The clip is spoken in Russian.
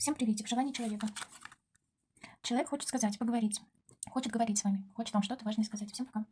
Всем приветик, желание человека. Человек хочет сказать, поговорить. Хочет говорить с вами. Хочет вам что-то важное сказать. Всем пока.